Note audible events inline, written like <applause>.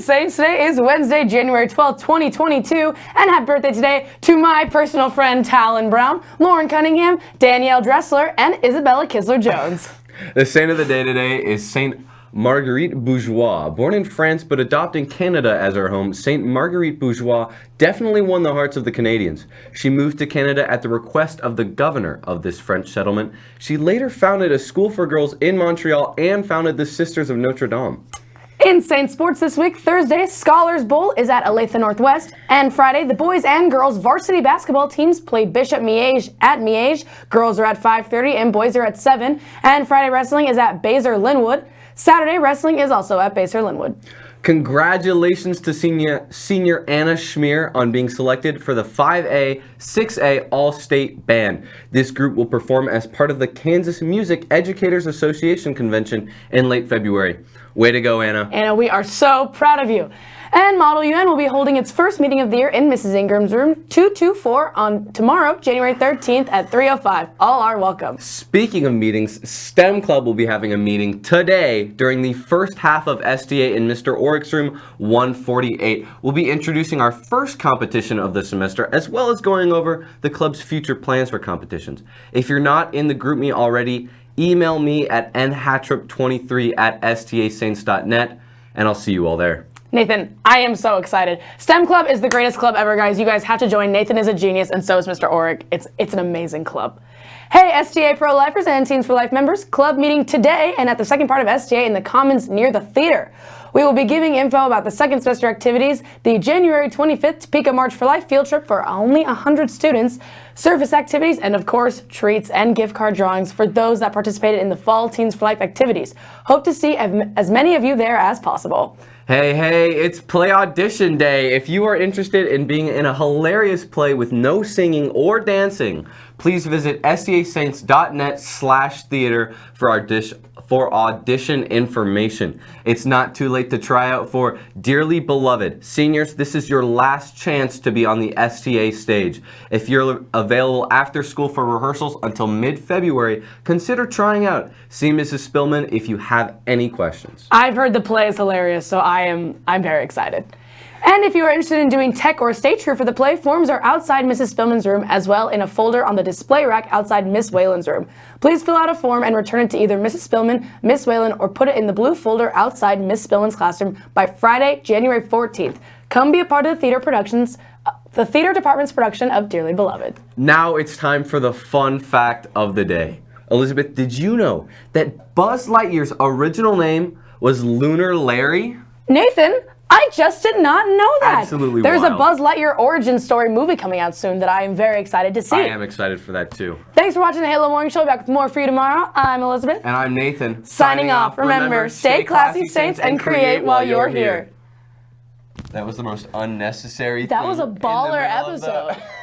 Saints. Today is Wednesday, January 12th, 2022, and happy birthday today to my personal friend Talon Brown, Lauren Cunningham, Danielle Dressler, and Isabella Kisler Jones. <laughs> The saint of the day today is Saint Marguerite Bourgeoys. Born in France but adopting Canada as her home, Saint Marguerite Bourgeoys definitely won the hearts of the Canadians. She moved to Canada at the request of the governor of this French settlement. She later founded a school for girls in Montreal and founded the Sisters of Notre Dame. In Saint Sports this week, Thursday, Scholars Bowl is at Olathe Northwest, and Friday, the boys and girls varsity basketball teams play Bishop Miege at Miege. Girls are at 5.30 and boys are at 7, and Friday wrestling is at Basehor Linwood. Saturday wrestling is also at Basehor Linwood. Congratulations to senior, senior Anna Schmier on being selected for the 5A, 6A All-State Band. This group will perform as part of the Kansas Music Educators Association Convention in late February. Way to go, Anna. Anna, we are so proud of you. And Model UN will be holding its first meeting of the year in Mrs. Ingram's room 224 on tomorrow, January 13th at 3.05. All are welcome. Speaking of meetings, STEM Club will be having a meeting today during the first half of STA in Mr. Orrick's room 148. We'll be introducing our first competition of the semester as well as going over the club's future plans for competitions. If you're not in the group GroupMe already, email me at nhatrip23 at stasaints.net and I'll see you all there. Nathan, I am so excited. STEM Club is the greatest club ever, guys. You guys have to join. Nathan is a genius, and so is Mr. Orrick. It's, it's an amazing club. Hey, STA Pro-Lifers and Teens for Life members, club meeting today and at the second part of STA in the Commons near the theater. We will be giving info about the second semester activities, the January 25th Topeka March for Life field trip for only 100 students, service activities, and of course, treats and gift card drawings for those that participated in the Fall Teens for Life activities. Hope to see as many of you there as possible. Hey, hey, it's play audition day. If you are interested in being in a hilarious play with no singing or dancing, please visit stasaints.net slash theater for audition for audition information. It's not too late to try out for Dearly Beloved. Seniors, this is your last chance to be on the STA stage. If you're available after school for rehearsals until mid-February, consider trying out. See Mrs. Spillman if you have any questions. I've heard the play is hilarious, so I am I'm very excited. And if you are interested in doing tech or stage crew for the play, forms are outside Mrs. Spillman's room as well in a folder on the display rack outside Miss Whalen's room. Please fill out a form and return it to either Mrs. Spillman, Miss Whalen, or put it in the blue folder outside Miss Spillman's classroom by Friday, January 14th. Come be a part of the theater productions uh, the theater department's production of Dearly Beloved. Now it's time for the fun fact of the day. Elizabeth, did you know that Buzz Lightyear's original name was Lunar Larry? Nathan, I just did not know that. Absolutely There's wild. a Buzz Lightyear origin story movie coming out soon that I am very excited to see. I am excited for that too. Thanks for watching the Halo Morning Show. Back with more for you tomorrow. I'm Elizabeth. And I'm Nathan. Signing, Signing off. Remember, remember, stay classy, Saints, and create while you're here. That was the most unnecessary That was a baller episode. <laughs>